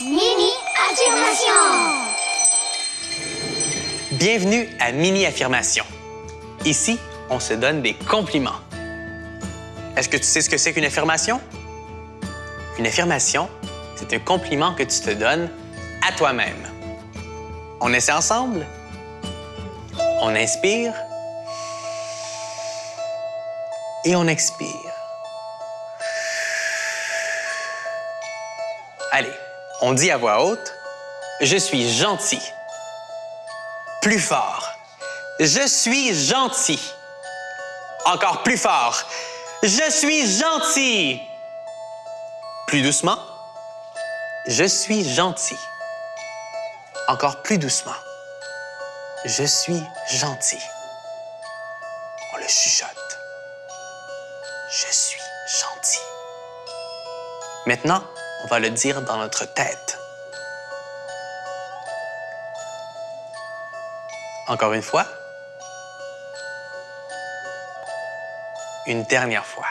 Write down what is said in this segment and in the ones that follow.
Mini affirmation. Bienvenue à Mini Affirmation. Ici, on se donne des compliments. Est-ce que tu sais ce que c'est qu'une affirmation? Une affirmation, c'est un compliment que tu te donnes à toi-même. On essaie ensemble? On inspire? Et on expire. Allez, on dit à voix haute, je suis gentil. Plus fort, je suis gentil. Encore plus fort, je suis gentil. Plus doucement, je suis gentil. Encore plus doucement, je suis gentil. On le chuchote. Je suis gentil. Maintenant, on va le dire dans notre tête. Encore une fois. Une dernière fois.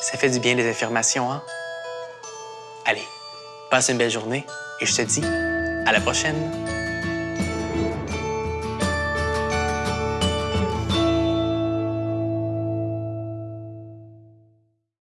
Ça fait du bien les affirmations, hein? Allez, passe une belle journée et je te dis à la prochaine.